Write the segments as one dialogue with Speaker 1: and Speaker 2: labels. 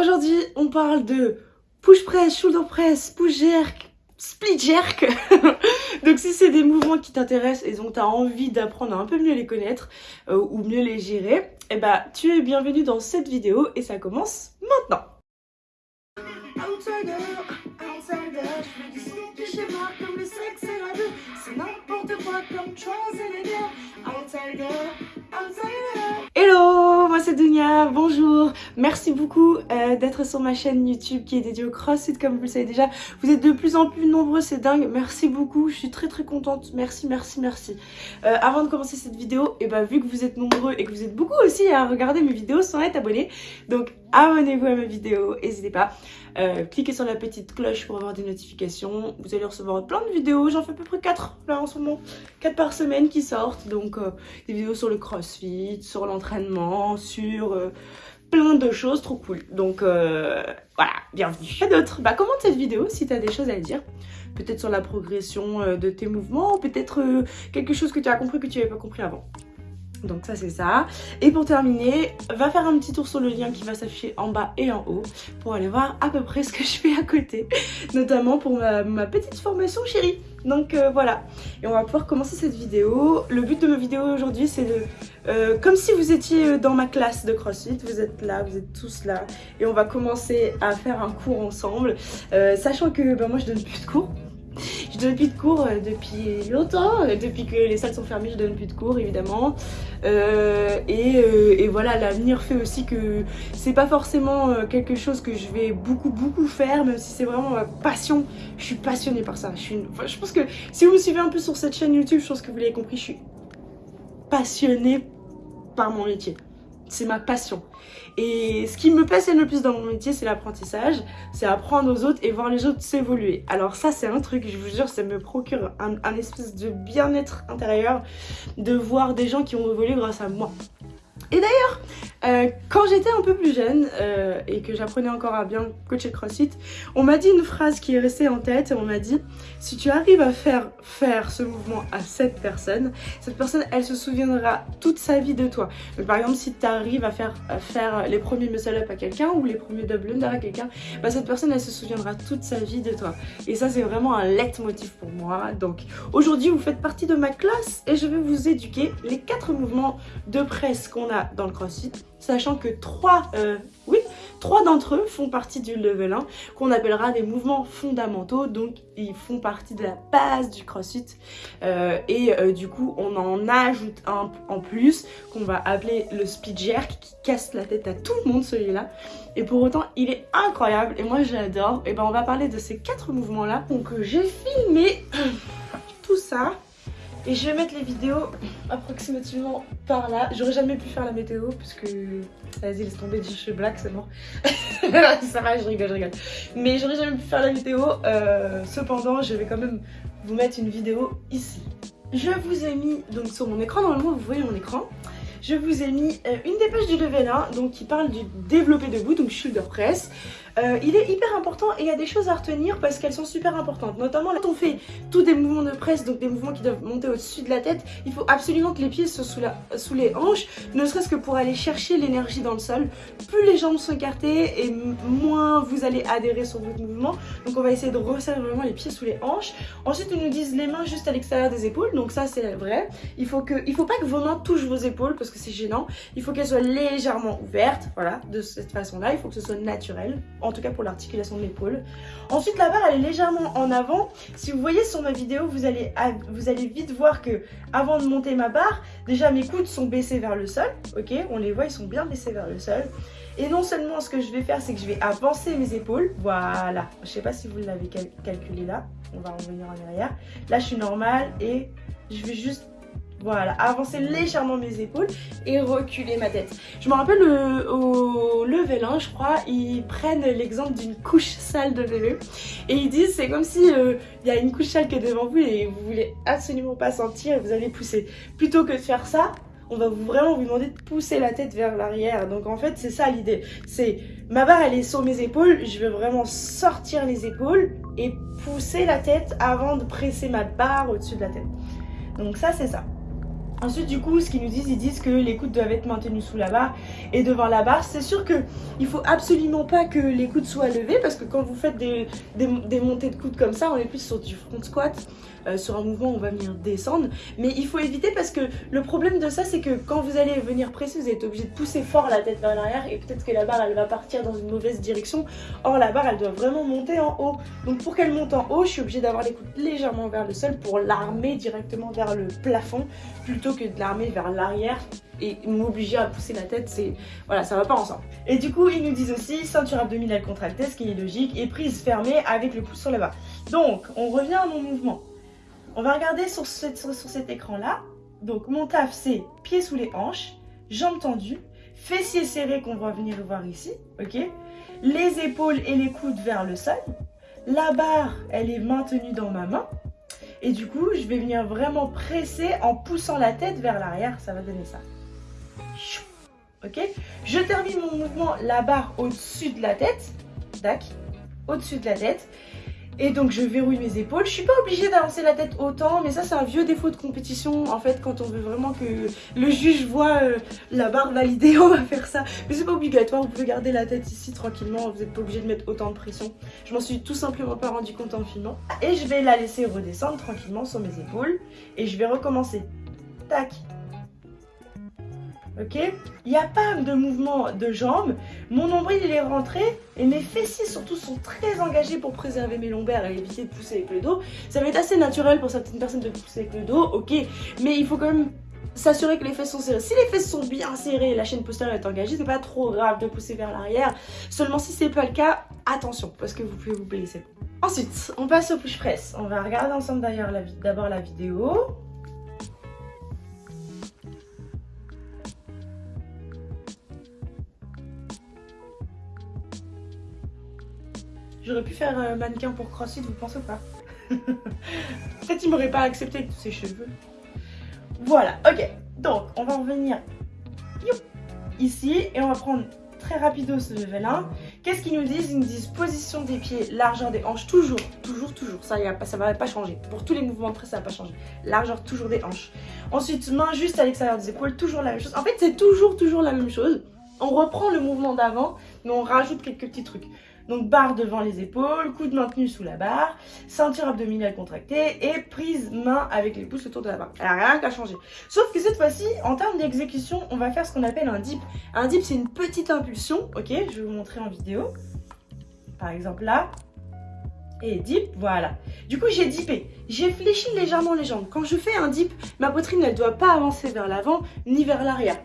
Speaker 1: aujourd'hui on parle de push press, shoulder press, push jerk, split jerk. donc si c'est des mouvements qui t'intéressent et dont tu as envie d'apprendre à un peu mieux les connaître euh, ou mieux les gérer, eh bah tu es bienvenu dans cette vidéo et ça commence maintenant. Hello, moi c'est Dunia, bonjour. Merci beaucoup euh, d'être sur ma chaîne YouTube qui est dédiée au CrossFit. Comme vous le savez déjà. Vous êtes de plus en plus nombreux, c'est dingue, merci beaucoup, je suis très très contente, merci, merci, merci. Euh, avant de commencer cette vidéo, et eh ben, vu que vous êtes nombreux et que vous êtes beaucoup aussi à regarder mes vidéos sans être abonnés, donc abonnez-vous à mes vidéos, n'hésitez pas. Euh, cliquez sur la petite cloche pour avoir des notifications. Vous allez recevoir plein de vidéos. J'en fais à peu près 4 là en ce moment. 4 par semaine qui sortent. Donc euh, des vidéos sur le crossfit, sur l'entraînement, sur euh, plein de choses trop cool. Donc voilà, bienvenue. A d'autres. Bah commente cette vidéo si tu as des choses à dire? Peut-être sur la progression de tes mouvements, peut-être quelque chose que tu as compris que tu n'avais pas compris avant. Donc ça c'est ça. Et pour terminer, va faire un petit tour sur le lien qui va s'afficher en bas et en haut pour aller voir à peu près ce que je fais à côté. Notamment pour ma, petite formation chérie. Donc euh, voilà. Et on va pouvoir commencer cette vidéo. Le but de ma vidéo aujourd'hui c'est de... Euh, comme si vous étiez dans ma classe de CrossFit, vous êtes là, vous êtes tous là. Et on va commencer à faire un cours ensemble. Euh, sachant que bah, moi je donne plus de cours. Je donne plus de cours euh, depuis longtemps, euh, depuis que les salles sont fermées, je donne plus de cours évidemment. Euh, et, voilà, l'avenir fait aussi que c'est pas forcément quelque chose que je vais beaucoup beaucoup faire, même si c'est vraiment ma passion. Je suis passionnée par ça. Je, pense que si vous me suivez un peu sur cette chaîne YouTube, je pense que vous l'avez compris, je suis passionnée par mon métier c'est ma passion. Et ce qui me passionne le plus dans mon métier, c'est l'apprentissage, c'est apprendre aux autres et voir les autres s'évoluer. Alors ça, c'est un truc, je vous jure, ça me procure un, espèce de bien-être intérieur de voir des gens qui ont évolué grâce à moi. Et d'ailleurs, euh, quand j'étais un peu plus jeune euh, et que j'apprenais encore à bien coacher CrossFit, on m'a dit une phrase qui est restée en tête et on m'a dit si tu arrives à faire faire ce mouvement à cette personne, cette personne elle se souviendra toute sa vie de toi. Donc, par exemple si tu arrives à faire, faire les premiers muscle up à quelqu'un ou les premiers double under à quelqu'un, bah, cette personne elle se souviendra toute sa vie de toi. Et ça c'est vraiment un leitmotiv pour moi. Donc aujourd'hui vous faites partie de ma classe et je vais vous éduquer les quatre mouvements de presse qu'on a dans le CrossFit sachant que trois, euh, oui, trois d'entre eux font partie du level 1 qu'on appellera des mouvements fondamentaux. Donc ils font partie de la base du crossfit. Euh, et euh, du coup on en ajoute un en plus qu'on va appeler le speed jerk qui casse la tête à tout le monde celui-là. Et pour autant il est incroyable et moi j'adore. Et ben on va parler de ces quatre mouvements là donc j'ai filmé tout ça et je vais mettre les vidéos approximativement par là. J'aurais jamais pu faire la météo parce que... Vas-y, laisse tomber, je suis black, c'est mort. ça va, je rigole, je rigole. Mais j'aurais jamais pu faire la météo. Euh, cependant, je vais quand même vous mettre une vidéo ici. Je vous ai mis donc sur mon écran, normalement vous voyez mon écran je vous ai mis euh, une dépêche du level 1 donc qui parle du développé debout, donc shoulder press. Euh, il est hyper important et il y a des choses à retenir parce qu'elles sont super importantes. Notamment quand on fait tous des mouvements de presse, donc des mouvements qui doivent monter au-dessus de la tête, il faut absolument que les pieds soient sous, les hanches, ne serait-ce que pour aller chercher l'énergie dans le sol. Plus les jambes sont écartées et moins vous allez adhérer sur votre mouvement. Donc on va essayer de resserrer vraiment les pieds sous les hanches. Ensuite ils nous disent les mains juste à l'extérieur des épaules, donc ça c'est vrai. Il faut, que, faut pas que vos mains touchent vos épaules parce que c'est gênant. Il faut qu'elles soient légèrement ouvertes, voilà, de cette façon-là. Il faut que ce soit naturel tout cas pour l'articulation de l'épaule. Ensuite, la barre, elle est légèrement en avant. Si vous voyez sur ma vidéo, vous allez, vite voir que avant de monter ma barre, déjà mes coudes sont baissés vers le sol, ok On les voit, ils sont bien baissés vers le sol. Et non seulement ce que je vais faire, c'est que je vais avancer mes épaules, voilà. Je sais pas si vous l'avez calculé là, on va revenir en arrière. Là, je suis normale et je vais juste voilà, avancer légèrement mes épaules et reculer ma tête. Je me rappelle au level 1, je crois, ils prennent l'exemple d'une couche sale de bébé et ils disent c'est comme si euh, il y a une couche sale qui est devant vous et vous voulez absolument pas sentir et vous allez pousser. Plutôt que de faire ça, on va vous vraiment vous demander de pousser la tête vers l'arrière. Donc en fait, c'est ça l'idée. C'est ma barre, elle est sur mes épaules. Je vais vraiment sortir les épaules et pousser la tête avant de presser ma barre au-dessus de la tête. Donc ça, c'est ça. Ensuite, du coup, ce qu'ils nous disent, ils disent que les coudes doivent être maintenus sous la barre et devant la barre. C'est sûr que il faut absolument pas que les coudes soient levés parce que quand vous faites des, des, montées de coudes comme ça, on est plus sur du front squat, euh, sur un mouvement où on va venir descendre. Mais il faut éviter parce que le problème de ça, c'est que quand vous allez venir presser, vous êtes obligé de pousser fort la tête vers l'arrière et peut-être que la barre, elle va partir dans une mauvaise direction. Or, la barre, elle doit vraiment monter en haut. Donc, pour qu'elle monte en haut, je suis obligée d'avoir les coudes légèrement vers le sol pour l'armer directement vers le plafond plutôt que de l'armer vers l'arrière et m'obliger à pousser la tête, c'est voilà, ça va pas ensemble. Et du coup, ils nous disent aussi ceinture abdominale contractée, ce qui est logique, et prise fermée avec le pouce sur le bas. Donc, on revient à mon mouvement. On va regarder sur, cet écran-là. Donc, mon taf, c'est pieds sous les hanches, jambes tendues, fessiers serrés qu'on va venir voir ici, ok? Les épaules et les coudes vers le sol. La barre, elle est maintenue dans ma main. Et du coup, je vais venir vraiment presser en poussant la tête vers l'arrière. Ça va donner ça. Ok Je termine mon mouvement, la barre au-dessus de la tête. Tac. Au-dessus de la tête. Et donc je verrouille mes épaules. Je suis pas obligée d'avancer la tête autant, mais ça c'est un vieux défaut de compétition. En fait, quand on veut vraiment que le juge voit euh, la barre validée, on va faire ça. Mais c'est pas obligatoire, vous pouvez garder la tête ici tranquillement, vous n'êtes pas obligé de mettre autant de pression. Je m'en suis tout simplement pas rendu compte en filmant. Et je vais la laisser redescendre tranquillement sur mes épaules. Et je vais recommencer. Tac, ok? Il n'y a pas de mouvement de jambes, mon nombril il est rentré et mes fessiers surtout sont très engagés pour préserver mes lombaires et éviter de pousser avec le dos. Ça va être assez naturel pour certaines personnes de pousser avec le dos, ok, mais il faut quand même s'assurer que les fesses sont serrées. Si les fesses sont bien serrées et la chaîne postérieure est engagée, c'est pas trop grave de pousser vers l'arrière. Seulement si c'est pas le cas, attention parce que vous pouvez vous blesser. Ensuite, on passe au push press. On va regarder ensemble d'ailleurs d'abord la vidéo. J'aurais pu faire un mannequin pour CrossFit, vous pensez pas? Peut-être il m'aurait pas accepté avec tous ses cheveux. Voilà, ok. Donc, on va revenir ici et on va prendre très rapido ce level 1. Qu'est-ce qu'ils nous disent? Ils nous disent position des pieds, largeur des hanches, toujours, toujours, toujours. Ça ne va pas changer. Pour tous les mouvements presse, ça va pas changer. Largeur toujours des hanches. Ensuite, main juste à l'extérieur des épaules, toujours la même chose. En fait, c'est toujours, toujours la même chose. On reprend le mouvement d'avant, mais on rajoute quelques petits trucs. Donc barre devant les épaules, coude maintenu sous la barre, ceinture abdominale contractée et prise main avec les pouces autour de la barre. N'a rien qu'à changer. Sauf que cette fois-ci, en termes d'exécution, on va faire ce qu'on appelle un dip. Un dip, c'est une petite impulsion, ok Je vais vous montrer en vidéo. Par exemple là, et dip, voilà. Du coup, j'ai dippé. J'ai fléchi légèrement les jambes. Quand je fais un dip, ma poitrine, elle doit pas avancer vers l'avant ni vers l'arrière.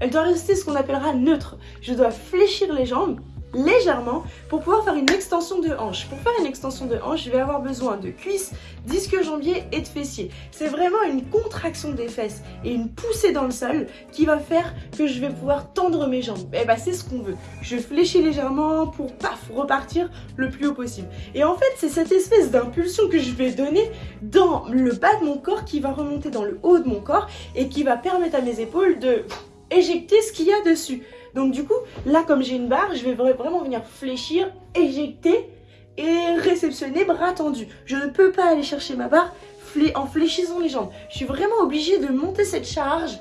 Speaker 1: Elle doit rester ce qu'on appellera neutre. Je dois fléchir les jambes légèrement pour pouvoir faire une extension de hanche. Pour faire une extension de hanche, je vais avoir besoin de cuisses, disque jambier et de fessiers. C'est vraiment une contraction des fesses et une poussée dans le sol qui va faire que je vais pouvoir tendre mes jambes. Et eh bah ben, c'est ce qu'on veut. Je fléchis légèrement pour paf repartir le plus haut possible. Et en fait, c'est cette espèce d'impulsion que je vais donner dans le bas de mon corps qui va remonter dans le haut de mon corps et qui va permettre à mes épaules de éjecter ce qu'il y a dessus. Donc du coup, là comme j'ai une barre, je vais vraiment venir fléchir, éjecter et réceptionner bras tendus. Je ne peux pas aller chercher ma barre en fléchissant les jambes. Je suis vraiment obligée de monter cette charge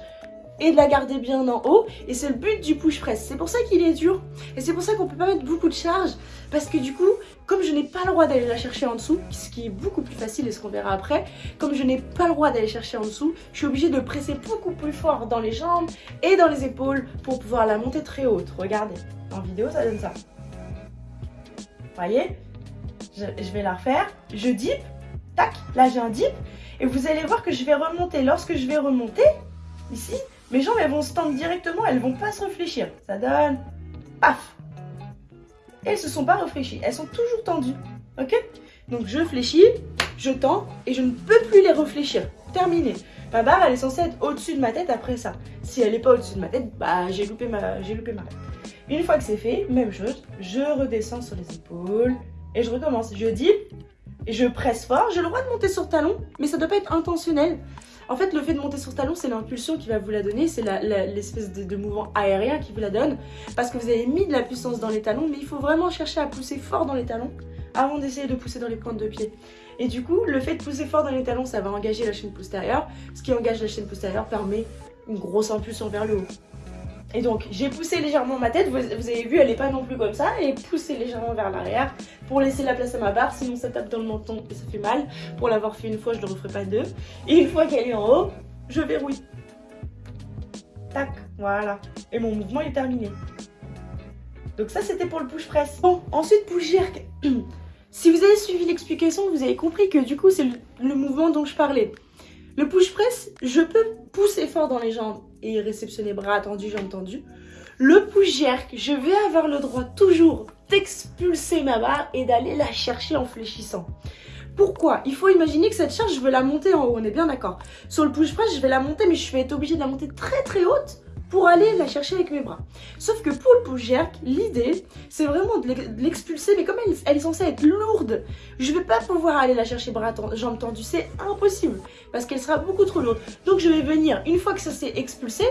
Speaker 1: et de la garder bien en haut. Et c'est le but du push press. C'est pour ça qu'il est dur. Et c'est pour ça qu'on peut pas mettre beaucoup de charge. Parce que du coup, comme je n'ai pas le droit d'aller la chercher en dessous, ce qui est beaucoup plus facile et ce qu'on verra après, comme je n'ai pas le droit d'aller chercher en dessous, je suis obligée de presser beaucoup plus fort dans les jambes et dans les épaules pour pouvoir la monter très haute. Regardez, en vidéo ça donne ça. Voyez? Je, je vais la refaire. Je dip, tac, là j'ai un dip. Et vous allez voir que je vais remonter. Lorsque je vais remonter, ici, mes jambes, elles vont se tendre directement, elles vont pas se réfléchir. Ça donne... Paf elles se sont pas réfléchies, elles sont toujours tendues. Ok? Donc je fléchis, je tends et je ne peux plus les réfléchir. Terminé. Ma barre, elle est censée être au-dessus de ma tête après ça. Si elle n'est pas au-dessus de ma tête, bah j'ai loupé ma j'ai loupé ma Une fois que c'est fait, même chose, je redescends sur les épaules et je recommence. Je dis je presse fort. J'ai le droit de monter sur talon, mais ça doit pas être intentionnel. En fait, le fait de monter sur talon, c'est l'impulsion qui va vous la donner, c'est l'espèce de, mouvement aérien qui vous la donne, parce que vous avez mis de la puissance dans les talons, mais il faut vraiment chercher à pousser fort dans les talons avant d'essayer de pousser dans les pointes de pied. Et du coup, le fait de pousser fort dans les talons, ça va engager la chaîne postérieure. Ce qui engage la chaîne postérieure permet une grosse impulsion vers le haut. Et donc, j'ai poussé légèrement ma tête, vous, avez vu, elle n'est pas non plus comme ça, et poussé légèrement vers l'arrière pour laisser la place à ma barre, sinon ça tape dans le menton et ça fait mal. Pour l'avoir fait une fois, je ne le referai pas deux. Et une fois qu'elle est en haut, je verrouille. Tac, voilà. Et mon mouvement est terminé. Donc ça, c'était pour le push press. Bon, ensuite, push jerk. si vous avez suivi l'explication, vous avez compris que du coup, c'est le mouvement dont je parlais. Le push press, je peux pousser fort dans les jambes et réceptionner bras tendus, jambes tendues. Le push jerk, je vais avoir le droit toujours d'expulser ma barre et d'aller la chercher en fléchissant. Pourquoi? Il faut imaginer que cette charge, je veux la monter en haut, on est bien d'accord. Sur le push press, je vais la monter, mais je vais être obligée de la monter très très haute pour aller la chercher avec mes bras. Sauf que pour le push jerk, l'idée, c'est vraiment de l'expulser, mais comme elle, est censée être lourde, je ne vais pas pouvoir aller la chercher bras jambes tendues, c'est impossible, parce qu'elle sera beaucoup trop lourde. Donc je vais venir, une fois que ça s'est expulsé,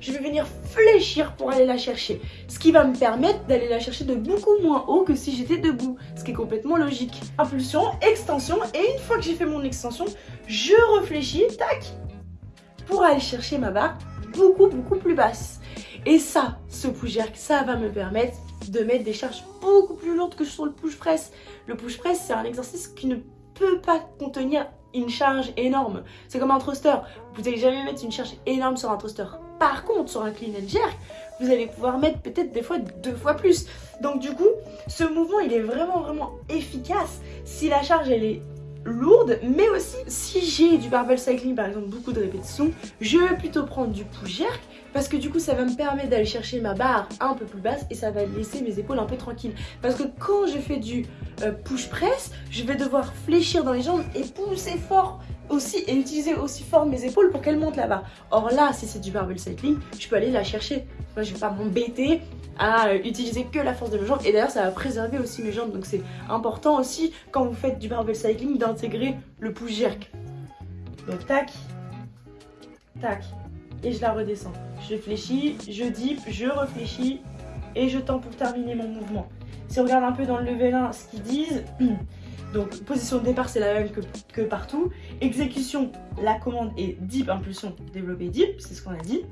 Speaker 1: je vais venir fléchir pour aller la chercher. Ce qui va me permettre d'aller la chercher de beaucoup moins haut que si j'étais debout, ce qui est complètement logique. Impulsion, extension, et une fois que j'ai fait mon extension, je réfléchis, tac, pour aller chercher ma barre beaucoup, beaucoup plus basse. Et ça, ce push jerk, ça va me permettre de mettre des charges beaucoup plus lourdes que sur le push press. Le push press, c'est un exercice qui ne peut pas contenir une charge énorme. C'est comme un thruster. Vous n'allez jamais mettre une charge énorme sur un thruster. Par contre, sur un clean and jerk, vous allez pouvoir mettre peut-être des fois deux fois plus. Donc du coup, ce mouvement, il est vraiment, vraiment efficace si la charge, elle est lourde, mais aussi si j'ai du barbell cycling, par exemple beaucoup de répétitions, je vais plutôt prendre du push jerk parce que du coup ça va me permettre d'aller chercher ma barre un peu plus basse et ça va laisser mes épaules un peu tranquilles. Parce que quand je fais du euh, push press, je vais devoir fléchir dans les jambes et pousser fort aussi et utiliser aussi fort mes épaules pour qu'elles montent là-bas. Or là, si c'est du barbell cycling, je peux aller la chercher. Moi, je vais pas m'embêter à euh, utiliser que la force de mes jambes. Et d'ailleurs, ça va préserver aussi mes jambes. Donc c'est important aussi, quand vous faites du barbell cycling, d'intégrer le push jerk. Donc tac, tac, et je la redescends. Je fléchis, je dip, je réfléchis et je tends pour terminer mon mouvement. Si on regarde un peu dans le level 1 ce qu'ils disent, donc position de départ c'est la même que, partout. Exécution, la commande est dip, impulsion, développer dip, c'est ce qu'on a dit.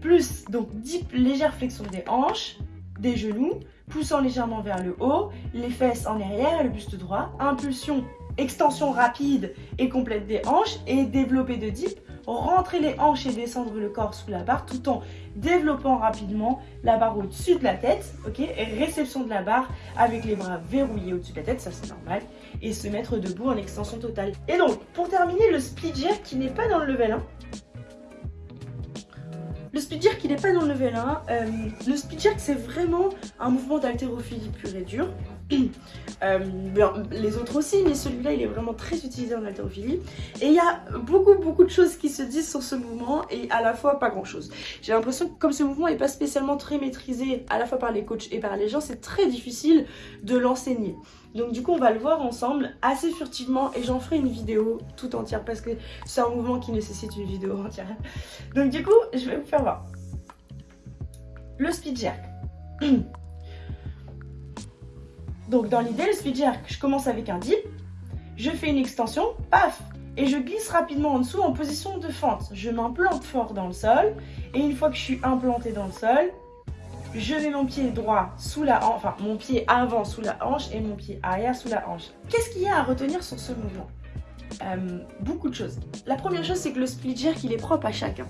Speaker 1: Plus donc dip, légère flexion des hanches, des genoux, poussant légèrement vers le haut, les fesses en arrière et le buste droit, impulsion, extension rapide et complète des hanches et développer de dip, rentrer les hanches et descendre le corps sous la barre tout en développant rapidement la barre au-dessus de la tête, ok, réception de la barre avec les bras verrouillés au-dessus de la tête, ça c'est normal, et se mettre debout en extension totale. Et donc, pour terminer, le split jerk qui n'est pas dans le level 1, le speed jerk, il n'est pas dans le level 1. Euh, le speed jerk, c'est vraiment un mouvement d'haltérophilie pur et dur. Euh, les autres aussi, mais celui-là, il est vraiment très utilisé en haltérophilie. Et il y a beaucoup, beaucoup de choses qui se disent sur ce mouvement et à la fois pas grand-chose. J'ai l'impression que comme ce mouvement n'est pas spécialement très maîtrisé à la fois par les coachs et par les gens, c'est très difficile de l'enseigner. Donc du coup, on va le voir ensemble assez furtivement et j'en ferai une vidéo tout entière parce que c'est un mouvement qui nécessite une vidéo entière. Donc du coup, je vais vous faire voir. Le speed jerk. Donc dans l'idée, le speed jerk, je commence avec un dip, je fais une extension, paf, et je glisse rapidement en dessous en position de fente. Je m'implante fort dans le sol, et une fois que je suis implantée dans le sol, je mets mon pied droit sous la hanche, enfin mon pied avant sous la hanche et mon pied arrière sous la hanche. Qu'est-ce qu'il y a à retenir sur ce mouvement? Euh, Beaucoup de choses. La première chose, c'est que le split jerk, il est propre à chacun.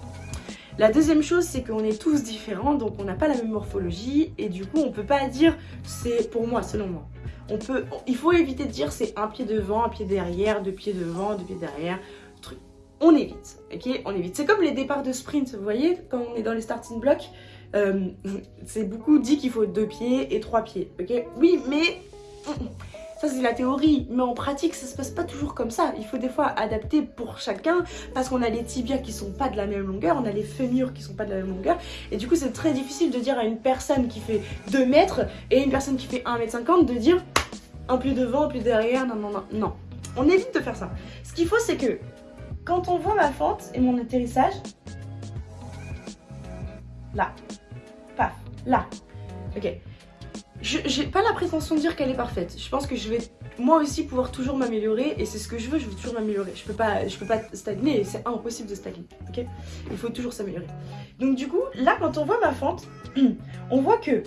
Speaker 1: La deuxième chose, c'est qu'on est tous différents, donc on n'a pas la même morphologie, et du coup, on peut pas dire c'est pour moi, selon moi. On peut, il faut éviter de dire c'est un pied devant, un pied derrière, deux pieds devant, deux pieds derrière, truc. On évite, ok? On évite. C'est comme les départs de sprint, vous voyez, quand on est dans les starting blocks, euh, c'est beaucoup dit qu'il faut deux pieds et trois pieds, ok? Oui, mais ça c'est la théorie, mais en pratique ça se passe pas toujours comme ça. Il faut des fois adapter pour chacun parce qu'on a les tibias qui sont pas de la même longueur, on a les fémurs qui sont pas de la même longueur et du coup c'est très difficile de dire à une personne qui fait 2 mètres et une personne qui fait 1m50 de dire un pied devant, un pied derrière, non non non, non. On évite de faire ça. Ce qu'il faut c'est que quand on voit ma fente et mon atterrissage, là, paf, là, ok, j'ai pas la prétention de dire qu'elle est parfaite. Je pense que je vais moi aussi pouvoir toujours m'améliorer et c'est ce que je veux, je veux toujours m'améliorer. Je peux je peux pas stagner, c'est impossible de stagner, ok? Il faut toujours s'améliorer. Donc du coup, là quand on voit ma fente, on voit que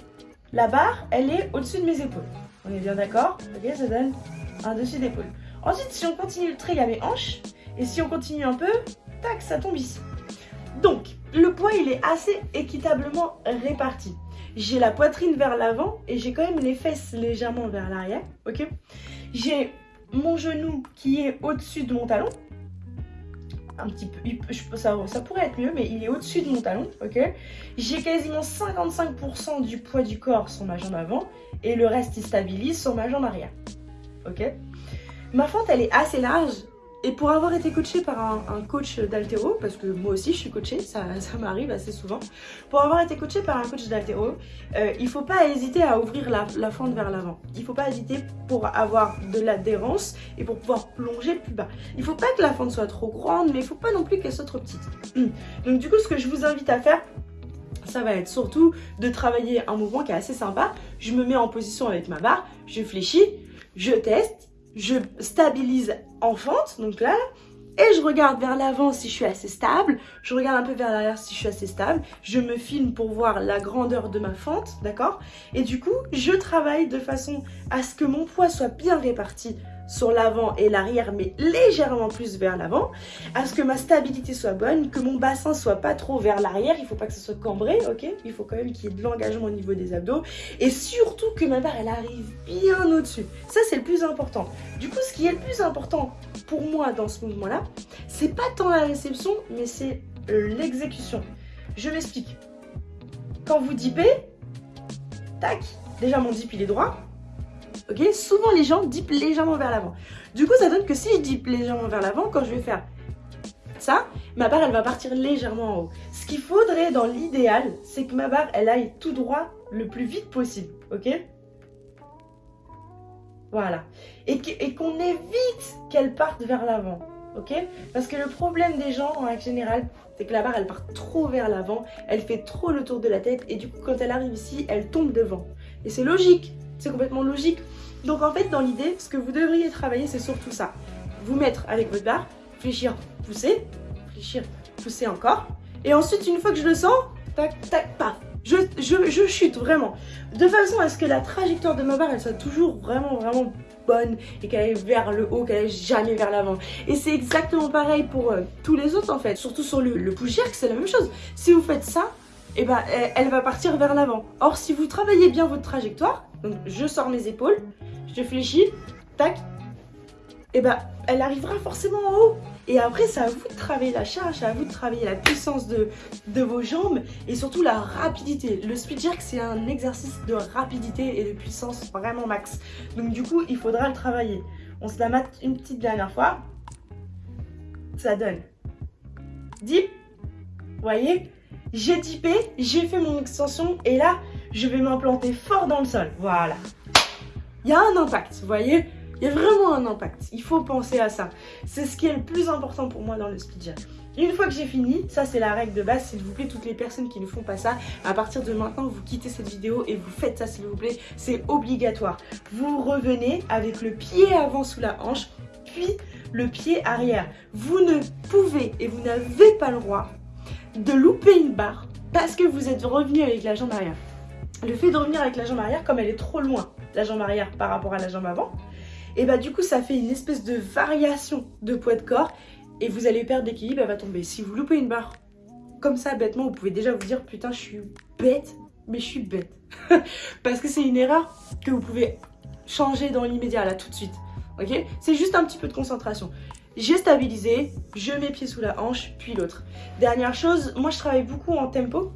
Speaker 1: la barre, elle est au-dessus de mes épaules. On est bien d'accord? Ok, ça donne un dessus d'épaule. Ensuite, si on continue le trait, il y a mes hanches. Et si on continue un peu, tac, ça tombe ici. Donc, le poids, il est assez équitablement réparti. J'ai la poitrine vers l'avant et j'ai quand même les fesses légèrement vers l'arrière, ok? J'ai mon genou qui est au-dessus de mon talon, un petit peu, ça, ça pourrait être mieux, mais il est au-dessus de mon talon, ok? J'ai quasiment 55% du poids du corps sur ma jambe avant et le reste il stabilise sur ma jambe arrière, ok? Ma fente elle est assez large et pour avoir été coaché par un, coach d'altéro, parce que moi aussi je suis coachée, ça, m'arrive assez souvent, pour avoir été coaché par un coach d'altéro, euh, il ne faut pas hésiter à ouvrir la, fente vers l'avant. Il ne faut pas hésiter pour avoir de l'adhérence et pour pouvoir plonger plus bas. Il ne faut pas que la fente soit trop grande, mais il ne faut pas non plus qu'elle soit trop petite. Donc du coup, ce que je vous invite à faire, ça va être surtout de travailler un mouvement qui est assez sympa. Je me mets en position avec ma barre, je fléchis, je teste, je stabilise en fente, donc là, et je regarde vers l'avant si je suis assez stable, je regarde un peu vers l'arrière si je suis assez stable, je me filme pour voir la grandeur de ma fente, d'accord? Et du coup, je travaille de façon à ce que mon poids soit bien réparti sur l'avant et l'arrière, mais légèrement plus vers l'avant, à ce que ma stabilité soit bonne, que mon bassin soit pas trop vers l'arrière, il faut pas que ce soit cambré, ok? Il faut quand même qu'il y ait de l'engagement au niveau des abdos, et surtout que ma barre, elle arrive bien au-dessus. Ça, c'est le plus important. Du coup, ce qui est le plus important pour moi dans ce mouvement-là, c'est pas tant la réception, mais c'est l'exécution. Je m'explique. Quand vous dipez, tac, déjà mon dip il est droit, ok? Souvent, les gens dipent légèrement vers l'avant. Du coup, ça donne que si je dippe légèrement vers l'avant, quand je vais faire ça, ma barre, elle va partir légèrement en haut. Ce qu'il faudrait dans l'idéal, c'est que ma barre, elle aille tout droit le plus vite possible, ok? Voilà. Et qu'on évite qu'elle parte vers l'avant, ok? Parce que le problème des gens, en règle générale, c'est que la barre, elle part trop vers l'avant, elle fait trop le tour de la tête, et du coup, quand elle arrive ici, elle tombe devant. Et c'est logique, c'est complètement logique. Donc en fait, dans l'idée, ce que vous devriez travailler, c'est surtout ça. Vous mettre avec votre barre, fléchir, pousser, fléchir, pousser encore. Et ensuite, une fois que je le sens, tac, tac, paf, je, chute vraiment. De façon à ce que la trajectoire de ma barre, elle soit toujours vraiment, vraiment bonne et qu'elle aille vers le haut, qu'elle aille jamais vers l'avant. Et c'est exactement pareil pour euh, tous les autres en fait. Surtout sur le, le push c'est la même chose. Si vous faites ça, et eh ben, elle va partir vers l'avant. Or, si vous travaillez bien votre trajectoire, donc je sors mes épaules, je fléchis, tac, et ben, elle arrivera forcément en haut. Et après, c'est à vous de travailler la charge, c'est à vous de travailler la puissance de, de vos jambes et surtout la rapidité. Le speed jerk, c'est un exercice de rapidité et de puissance vraiment max. Donc du coup, il faudra le travailler. On se la mate une petite dernière fois. Ça donne. Dip. Vous voyez? J'ai dipé, j'ai fait mon extension et là, je vais m'implanter fort dans le sol. Voilà. Il y a un impact, vous voyez? Il y a vraiment un impact. Il faut penser à ça. C'est ce qui est le plus important pour moi dans le speed Une fois que j'ai fini, ça c'est la règle de base, s'il vous plaît, toutes les personnes qui ne font pas ça, à partir de maintenant, vous quittez cette vidéo et vous faites ça s'il vous plaît, c'est obligatoire. Vous revenez avec le pied avant sous la hanche, puis le pied arrière. Vous ne pouvez et vous n'avez pas le droit de louper une barre parce que vous êtes revenu avec la jambe arrière. Le fait de revenir avec la jambe arrière, comme elle est trop loin, la jambe arrière par rapport à la jambe avant, et bah du coup ça fait une espèce de variation de poids de corps et vous allez perdre d'équilibre, elle va tomber. Si vous loupez une barre comme ça bêtement, vous pouvez déjà vous dire putain je suis bête, mais je suis bête. parce que c'est une erreur que vous pouvez changer dans l'immédiat là tout de suite. Ok? C'est juste un petit peu de concentration. J'ai stabilisé, je mets pied sous la hanche, puis l'autre. Dernière chose, moi je travaille beaucoup en tempo.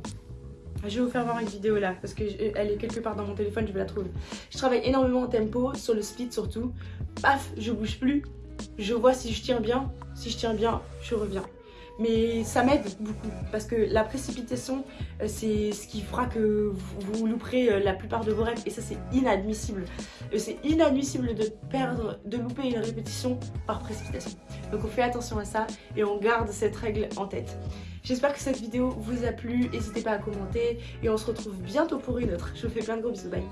Speaker 1: Je vais vous faire voir une vidéo là, parce qu'elle est quelque part dans mon téléphone, je vais la trouver. Je travaille énormément en tempo, sur le split surtout. Paf, je bouge plus. Je vois si je tiens bien. Si je tiens bien, je reviens mais ça m'aide beaucoup parce que la précipitation euh, c'est ce qui fera que vous, louperez euh, la plupart de vos rêves et ça c'est inadmissible. Euh, c'est inadmissible de perdre de louper une répétition par précipitation. Donc on fait attention à ça et on garde cette règle en tête. J'espère que cette vidéo vous a plu, n'hésitez pas à commenter et on se retrouve bientôt pour une autre. Je vous fais plein de gros bisous, bye